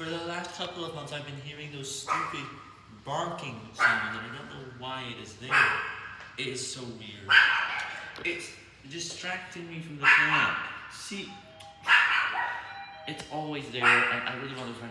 For the last couple of months, I've been hearing those stupid barking sounds, and I don't know why it is there. It is so weird. It's distracting me from the plan. See, it's always there, and I really want to find.